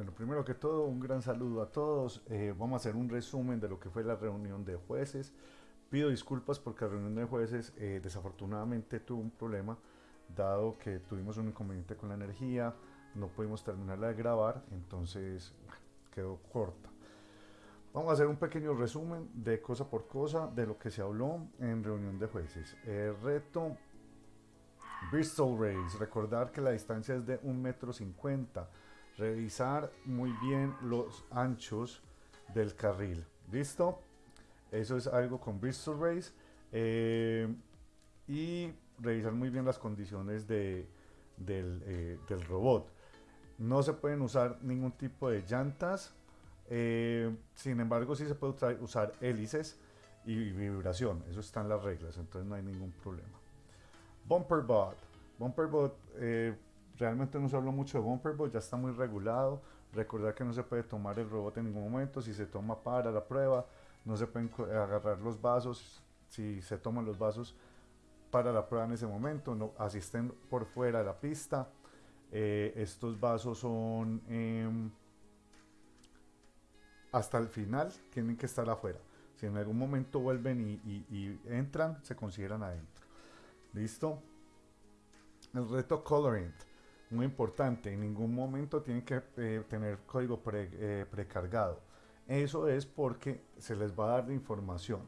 Bueno, primero que todo, un gran saludo a todos. Eh, vamos a hacer un resumen de lo que fue la reunión de jueces. Pido disculpas porque la reunión de jueces eh, desafortunadamente tuvo un problema, dado que tuvimos un inconveniente con la energía, no pudimos terminarla de grabar, entonces quedó corta. Vamos a hacer un pequeño resumen de cosa por cosa de lo que se habló en reunión de jueces. El reto Bristol Race, recordar que la distancia es de 1,50 metro revisar muy bien los anchos del carril. ¿Listo? Eso es algo con Bristol Race. Eh, y revisar muy bien las condiciones de, del, eh, del, robot. No se pueden usar ningún tipo de llantas. Eh, sin embargo, sí se puede usar hélices y vibración. Eso están las reglas, entonces no hay ningún problema. Bumper Bot. Realmente no se habló mucho de Bumperbot, ya está muy regulado. Recordar que no se puede tomar el robot en ningún momento. Si se toma para la prueba, no se pueden agarrar los vasos. Si se toman los vasos para la prueba en ese momento, no asisten por fuera de la pista. Eh, estos vasos son em, hasta el final, tienen que estar afuera. Si en algún momento vuelven y entran, se consideran adentro. ¿Listo? El reto Coloring muy importante, en ningún momento tienen que eh, tener código eh, precargado. Eso es porque se les va a dar la información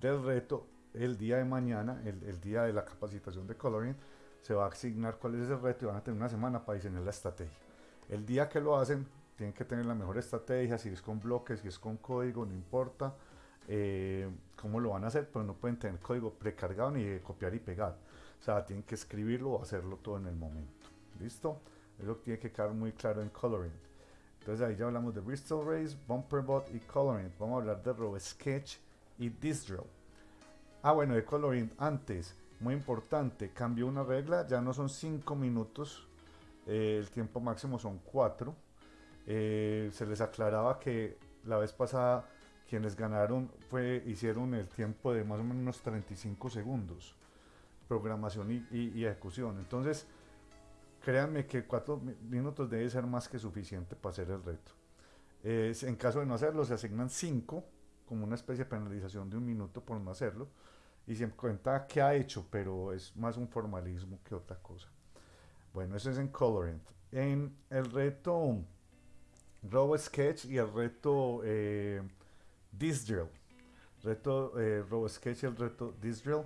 del reto el día de mañana, el, día de la capacitación de coloring, se va a asignar cuál es el reto y van a tener una semana para diseñar la estrategia. El día que lo hacen, tienen que tener la mejor estrategia, si es con bloques, si es con código, no importa eh, cómo lo van a hacer, pero no pueden tener código precargado ni copiar y pegar. O sea, tienen que escribirlo o hacerlo todo en el momento. ¿Listo? Eso tiene que quedar muy claro en Coloring. Entonces ahí ya hablamos de Bristol Race, Bumperbot y Coloring. Vamos a hablar de RoboSketch y Disdrill. Ah, bueno, de Coloring antes, muy importante, cambió una regla, ya no son 5 minutos, eh, el tiempo máximo son 4. Eh, se les aclaraba que la vez pasada quienes ganaron fue, hicieron el tiempo de más o menos unos 35 segundos, programación y, y ejecución. Entonces, créanme que cuatro minutos debe ser más que suficiente para hacer el reto. en caso de no hacerlo, se asignan cinco, como una especie de penalización de un minuto por no hacerlo, y se cuenta qué ha hecho, pero es más un formalismo que otra cosa. Bueno, eso es en Colorant. En el reto RoboSketch y el reto eh, Disdrill, reto eh, RoboSketch y el reto Disdrill,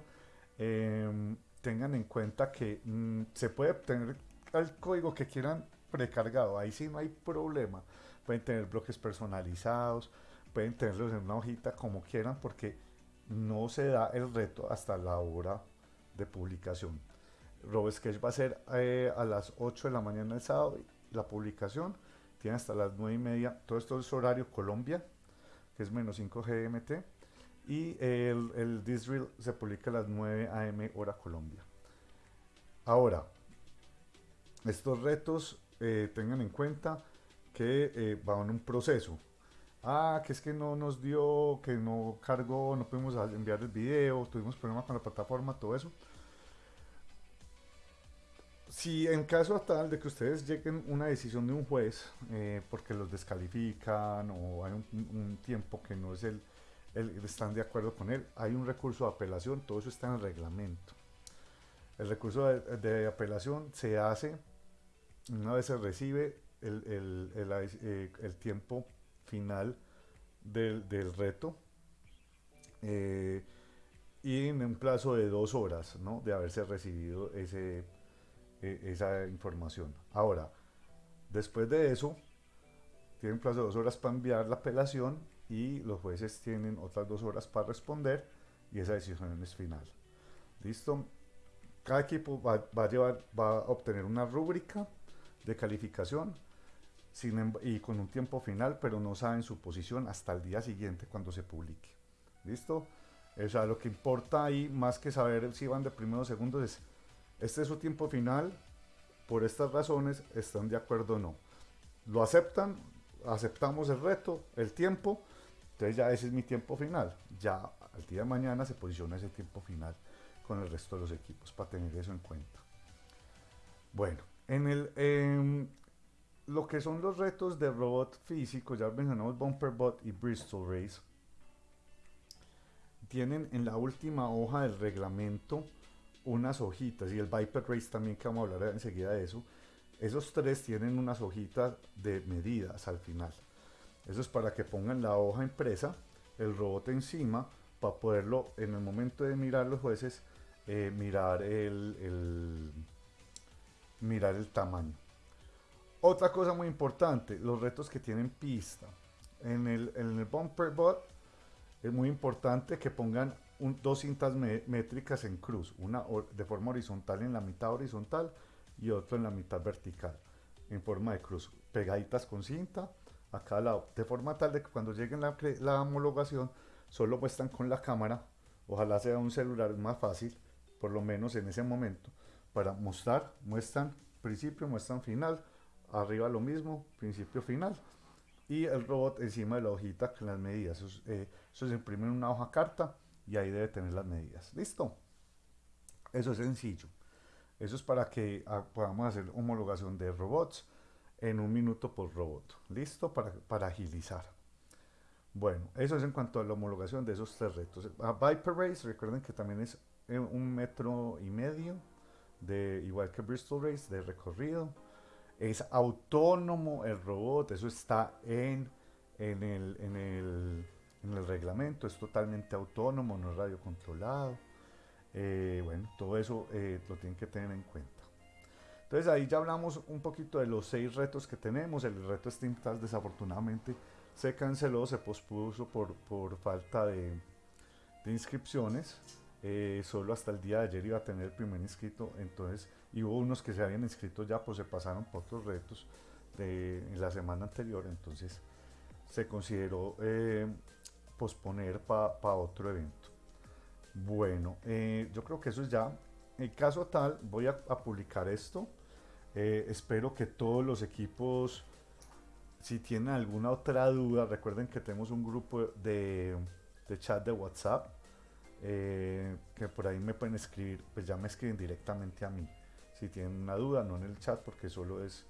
em, tengan en cuenta que mm, se puede tener el código que quieran precargado, ahí sí no hay problema. Pueden tener bloques personalizados, pueden tenerlos en una hojita como quieran porque no se da el reto hasta la hora de publicación. RoboSketch va a ser eh, a las 8 de la mañana el sábado, la publicación tiene hasta las 9 y media, todo esto es horario Colombia, que es menos 5 GMT, y el, el Disdrill se publica a las 9 AM hora Colombia. Ahora, estos retos eh, tengan en cuenta que eh, van en un proceso. Ah, que es que no nos dio, que no cargó, no pudimos enviar el video, tuvimos problemas con la plataforma, todo eso. Si en caso tal de que ustedes lleguen una decisión de un juez eh, porque los descalifican o hay un, tiempo que no es el, están de acuerdo con él, hay un recurso de apelación, todo eso está en el reglamento. El recurso de apelación se hace una vez se recibe el, eh, tiempo final del, reto eh, y en un plazo de dos horas de haberse recibido ese, e, esa información. Ahora, después de eso, tienen plazo de dos horas para enviar la apelación y los jueces tienen otras dos horas para responder y esa decisión es final. ¿Listo? Cada equipo va, va a, llevar, va a obtener una rúbrica de calificación sin, y con un tiempo final, pero no saben su posición hasta el día siguiente cuando se publique. ¿Listo? O sea, lo que importa ahí, más que saber si van de primeros o segundos, es, este es su tiempo final, por estas razones, están de acuerdo o no. Lo aceptan, aceptamos el reto, el tiempo, entonces ya ese es mi tiempo final. Ya al día de mañana se posiciona ese tiempo final con el resto de los equipos, para tener eso en cuenta. Bueno, en el, em, lo que son los retos de robot físico, ya mencionamos Bumper Bot y Bristol Race, tienen en la última hoja del reglamento unas hojitas y el Viper Race también que vamos a hablar enseguida de eso. Esos tres tienen unas hojitas de medidas al final. Eso es para que pongan la hoja impresa, el robot encima, para poderlo en el momento de mirar los jueces, eh, mirar, el, mirar el tamaño. Otra cosa muy importante, los retos que tienen pista. En el, en el Bumper Bot es muy importante que pongan dos cintas métricas en cruz, una de forma horizontal en la mitad horizontal y otra en la mitad vertical, en forma de cruz, pegaditas con cinta a cada lado, de forma tal de que cuando lleguen la, la homologación solo muestran con la cámara, ojalá sea un celular más fácil, por lo menos en ese momento, para mostrar, muestran principio, muestran final, arriba lo mismo, principio, final, y el robot encima de la hojita con las medidas. Eso, eh, se imprime en una hoja carta y ahí debe tener las medidas. ¿Listo? Eso es sencillo. Eso es para que ah, podamos hacer homologación de robots en un minuto por robot. ¿Listo? Para, para agilizar. Bueno, eso es en cuanto a la homologación de esos tres retos. A Viper Race, recuerden que también es eh, un metro y medio, de, igual que Bristol Race, de recorrido. Es autónomo el robot, eso está en, en, el, en el en el reglamento, es totalmente autónomo, no es radiocontrolado. Eh, bueno, todo eso eh, lo tienen que tener en cuenta. Entonces ahí ya hablamos un poquito de los seis retos que tenemos. El reto SteamTAS desafortunadamente se canceló, se pospuso por, por falta de inscripciones. Eh, solo hasta el día de ayer iba a tener el primer inscrito, entonces, y hubo unos que se habían inscrito ya, pues se pasaron por otros retos de la semana anterior, entonces se consideró posponer para otro evento. Bueno, eh, yo creo que eso es ya. En caso tal, voy a, publicar esto. Eh, espero que todos los equipos, si tienen alguna otra duda, recuerden que tenemos un grupo de chat de WhatsApp. Eh, que por ahí me pueden escribir, pues ya me escriben directamente a mí. Si tienen una duda, no en el chat, porque solo es,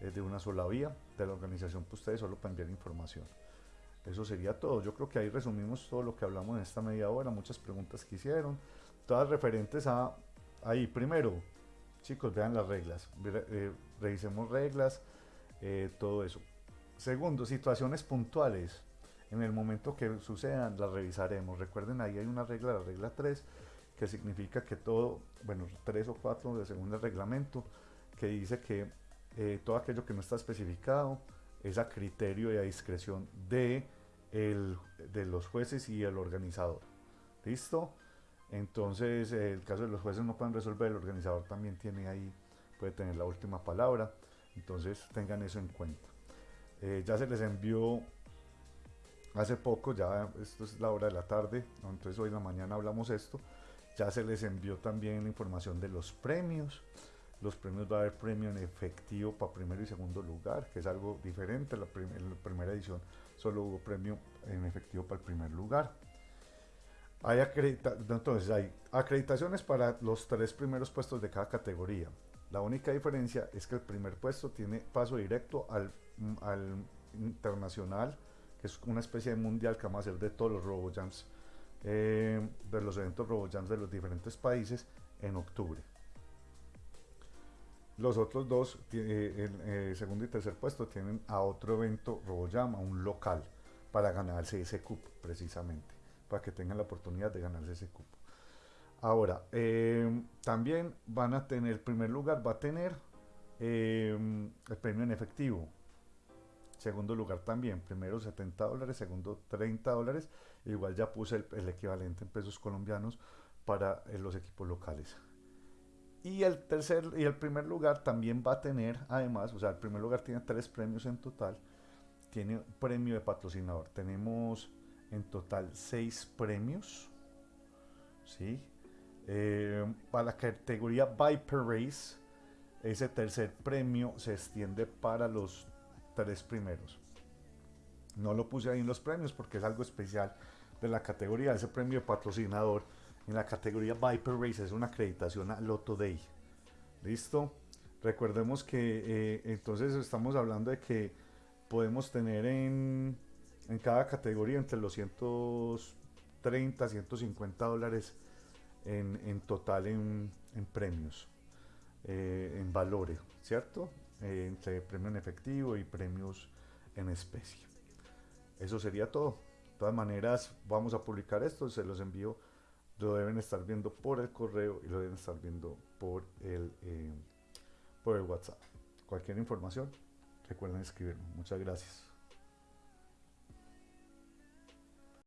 es de una sola vía de la organización, pues ustedes solo para enviar información. Eso sería todo. Yo creo que ahí resumimos todo lo que hablamos en esta media hora, muchas preguntas que hicieron, todas referentes a ahí. Primero, chicos, vean las reglas, eh, revisemos reglas, eh, todo eso. Segundo, situaciones puntuales. En el momento que sucedan, las revisaremos. Recuerden, ahí hay una regla, la regla 3, que significa que todo, bueno, 3 o 4 de segundo reglamento, que dice que eh, todo aquello que no está especificado es a criterio y a discreción de el, de los jueces y el organizador. ¿Listo? Entonces, el caso de los jueces no pueden resolver, el organizador también tiene ahí, puede tener la última palabra. Entonces, tengan eso en cuenta. Eh, ya se les envió hace poco, ya esto es la hora de la tarde, entonces hoy en la mañana hablamos esto. Ya se les envió también la información de los premios. Los premios va a haber premio en efectivo para primero y segundo lugar, que es algo diferente. La, la primera edición solo hubo premio en efectivo para el primer lugar. Hay, entonces, hay acreditaciones para los tres primeros puestos de cada categoría. La única diferencia es que el primer puesto tiene paso directo al, al internacional, que es una especie de mundial que vamos a hacer de todos los RoboJams, eh, de los eventos RoboJams de los diferentes países en octubre. Los otros dos, eh, el eh, segundo y tercer puesto, tienen a otro evento RoboJam, a un local, para ganarse ese cupo, precisamente, para que tengan la oportunidad de ganarse ese cupo. Ahora, em, también van a tener, primer lugar va a tener em, el premio en efectivo. Segundo lugar también, primero 70 dólares, segundo 30 dólares. Igual ya puse el, el equivalente en pesos colombianos para eh, los equipos locales. Y el tercer y el primer lugar también va a tener, además, o sea, el primer lugar tiene tres premios en total. Tiene premio de patrocinador. Tenemos en total seis premios. ¿sí? Eh, para la categoría Viper Race, ese tercer premio se extiende para los tres primeros. No lo puse ahí en los premios porque es algo especial de la categoría. Ese premio patrocinador en la categoría Viper Race es una acreditación a Lotto Day. ¿Listo? Recordemos que eh, entonces estamos hablando de que podemos tener en, en cada categoría entre los 130, 150 dólares en, en total en, en premios, eh, en valores, ¿cierto? Eh, entre premio en efectivo y premios en especie. Eso sería todo. De todas maneras, vamos a publicar esto, se los envío, lo deben estar viendo por el correo y lo deben estar viendo por el, eh, por el WhatsApp. Cualquier información, recuerden escribirme. Muchas gracias.